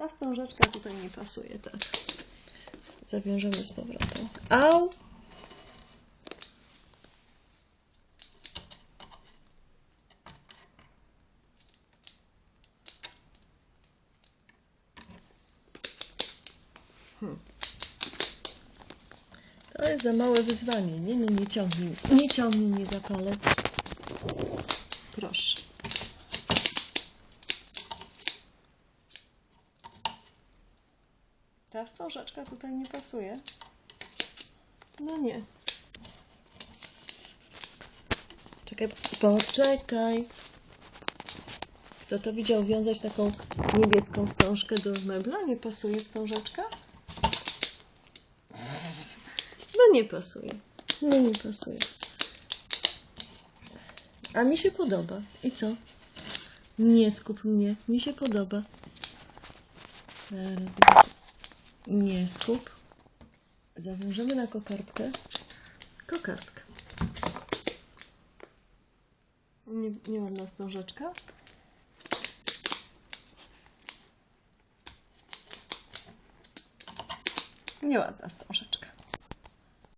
Ta wstążeczka tutaj nie pasuje, tak. Zawiążemy z powrotem. Au! Hmm. To jest za małe wyzwanie. Nie, nie, nie ciągnij. Nie ciągnij, nie zapalę. Ta wstążeczka tutaj nie pasuje. No nie. Czekaj, poczekaj. Kto to widział wiązać taką niebieską wstążkę do mebla? Nie pasuje wstążeczka? No nie pasuje. No nie pasuje. A mi się podoba. I co? Nie skup mnie. Mi się podoba. Zaraz. Nie skup. Zawiążemy na kokardkę. Kokardkę. Nie, nieładna wstążeczka. Nieładna wstążeczka.